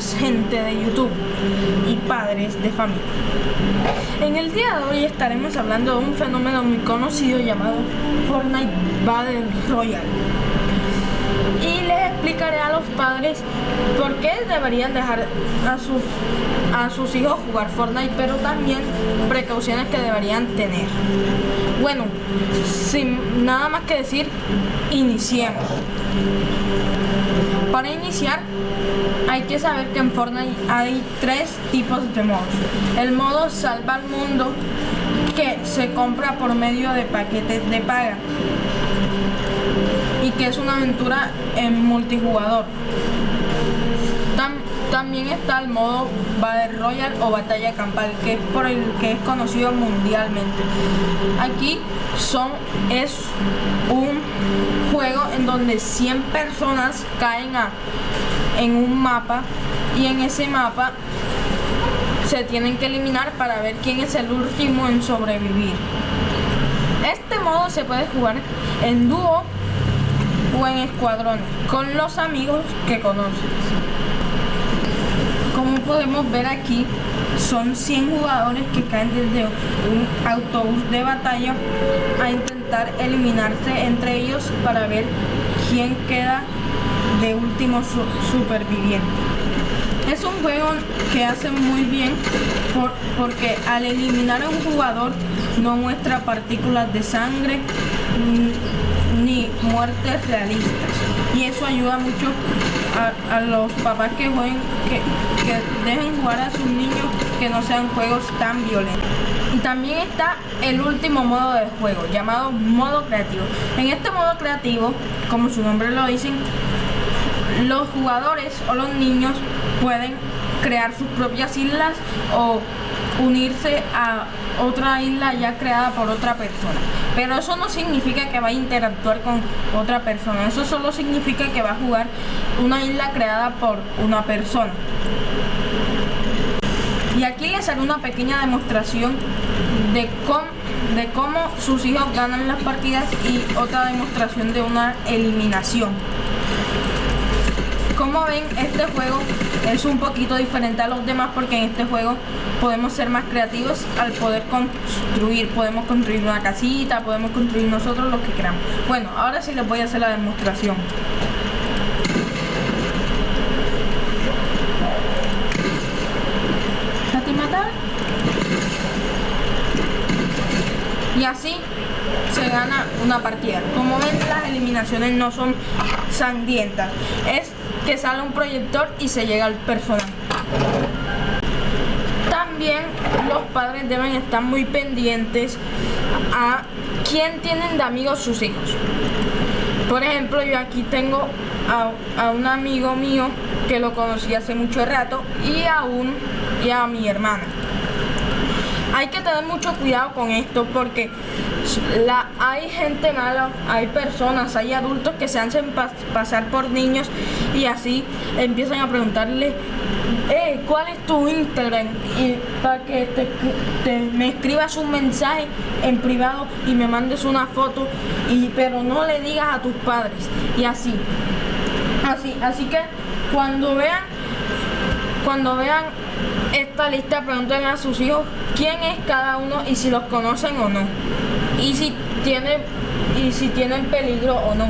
gente de YouTube y padres de familia. En el día de hoy estaremos hablando de un fenómeno muy conocido llamado Fortnite Battle Royale. Y les explicaré a los padres por qué deberían dejar a sus, a sus hijos jugar Fortnite, pero también precauciones que deberían tener. Bueno, sin nada más que decir, iniciemos. Para iniciar, hay que saber que en Fortnite hay tres tipos de modos. El modo salva al mundo, se compra por medio de paquetes de paga y que es una aventura en multijugador. también está el modo Battle Royale o Batalla Campal, que es por el que es conocido mundialmente. Aquí son es un juego en donde 100 personas caen a, en un mapa y en ese mapa se tienen que eliminar para ver quién es el último en sobrevivir. Este modo se puede jugar en dúo o en escuadrón con los amigos que conoces. Como podemos ver aquí, son 100 jugadores que caen desde un autobús de batalla a intentar eliminarse entre ellos para ver quién queda de último superviviente. Es un juego que hace muy bien porque al eliminar a un jugador no muestra partículas de sangre ni muertes realistas. Y eso ayuda mucho a, los papás que jueguen, que, que dejen jugar a sus niños que no sean juegos tan violentos. Y también está el último modo de juego, llamado modo creativo. En este modo creativo, como su nombre lo dicen, los jugadores o los niños pueden crear sus propias islas o unirse a otra isla ya creada por otra persona. Pero eso no significa que va a interactuar con otra persona. Eso solo significa que va a jugar una isla creada por una persona. Y aquí les haré una pequeña demostración de cómo, de cómo sus hijos ganan las partidas y otra demostración de una eliminación. Como ven, este juego es un poquito diferente a los demás porque en este juego podemos ser más creativos al poder construir. Podemos construir una casita, podemos construir nosotros lo que queramos. Bueno, ahora sí les voy a hacer la demostración. Y así se gana una partida. Como ven, las eliminaciones no son sangrientas. Es que sale un proyector y se llega al personaje. También los padres deben estar muy pendientes a quién tienen de amigos sus hijos. Por ejemplo, yo aquí tengo a, un amigo mío que lo conocí hace mucho rato y a, un, y a mi hermana. Hay que tener mucho cuidado con esto porque la, hay gente mala, hay personas, hay adultos que se hacen pasar por niños y así empiezan a preguntarle eh, ¿cuál es tu Instagram? Y para que te, me escribas un mensaje en privado y me mandes una foto, y, pero no le digas a tus padres. Y así. Así, así que cuando vean, cuando vean esta lista, pregúntenle a sus hijos quién es cada uno y si los conocen o no y si tiene y si tienen peligro o no.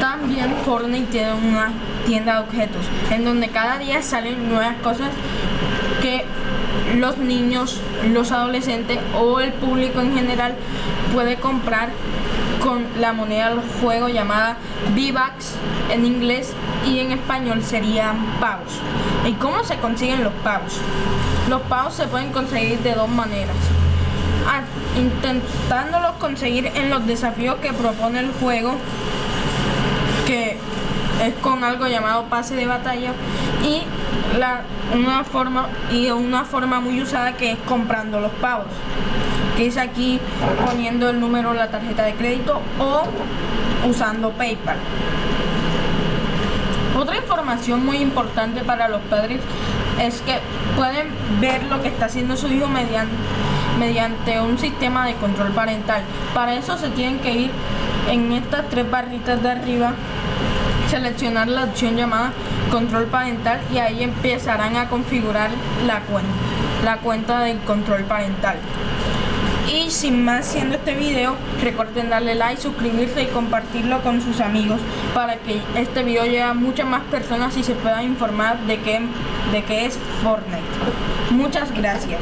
También Fortnite tiene una tienda de objetos en donde cada día salen nuevas cosas que los niños, los adolescentes o el público en general puede comprar con la moneda del juego llamada V-Bucks en inglés y en español serían pavos. ¿Y cómo se consiguen los pavos? Los pavos se pueden conseguir de dos maneras intentándolos conseguir en los desafíos que propone el juego, que es con algo llamado pase de batalla y una forma y una forma muy usada que es comprando los pavos que es aquí poniendo el número en la tarjeta de crédito o usando PayPal información muy importante para los padres es que pueden ver lo que está haciendo su hijo mediante mediante un sistema de control parental. Para eso se tienen que ir en estas tres barritas de arriba seleccionar la opción llamada control parental y ahí empezarán a configurar la cuenta, la cuenta del control parental. Y sin más siendo este video, recuerden darle like, suscribirse y compartirlo con sus amigos para que este video llegue a muchas más personas y se puedan informar de qué, de qué es Fortnite. Muchas gracias.